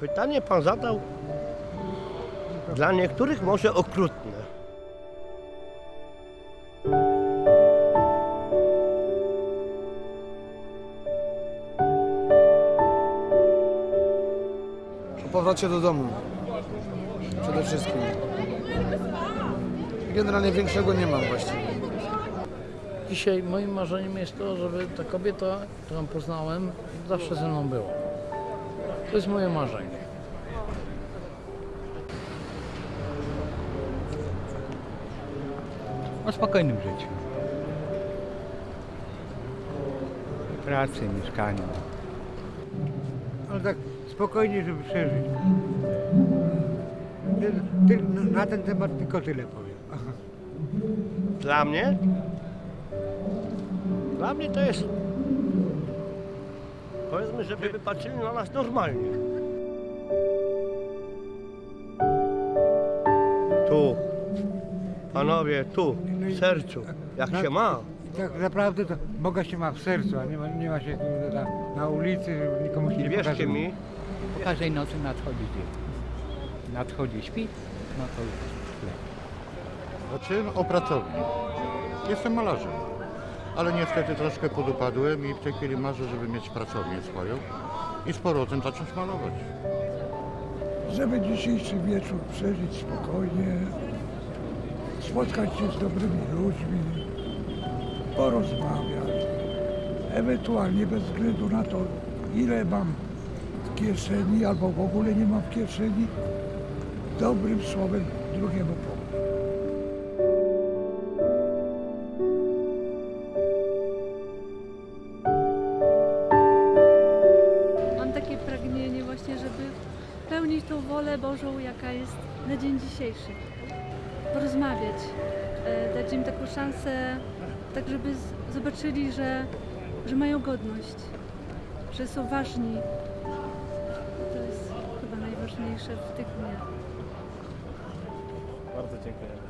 Pytanie pan zadał dla niektórych może okrutne. O powrocie do domu. Przede wszystkim. Generalnie większego nie mam właściwie. Dzisiaj moim marzeniem jest to, żeby ta kobieta, którą poznałem, zawsze ze mną była. To jest moje marzenie. O spokojnym życiu. Pracy, mieszkaniu. Ale tak spokojnie, żeby przeżyć. Na ten temat tylko tyle powiem. Dla mnie? Dla mnie to jest. Powiedzmy, żeby patrzyli na nas normalnie. Tu. Panowie, tu, w sercu. Jak się ma. Tak naprawdę to Boga się ma w sercu, a nie ma, nie ma się na, na ulicy, żeby nikomu się I nie wierzcie pokazywać. mi, Po każdej nocy nadchodzi dzień. Nadchodzi świt, no to już lepiej. Znaczy o pracowni. Jestem malarzem, ale niestety troszkę podupadłem i w tej chwili marzę, żeby mieć pracownię swoją i z powrotem zacząć malować. żeby dzisiejszy wieczór przeżyć spokojnie, spotkać się z dobrymi ludźmi, porozmawiać, ewentualnie bez względu na to, ile mam w kieszeni albo w ogóle nie mam w kieszeni, dobrym słowem drugiemu pomóc. Pełnić tą wolę Bożą, jaka jest na dzień dzisiejszy. Porozmawiać, e, dać im taką szansę, tak żeby zobaczyli, że, że mają godność, że są ważni. To jest chyba najważniejsze w tych dniach. Bardzo dziękujemy.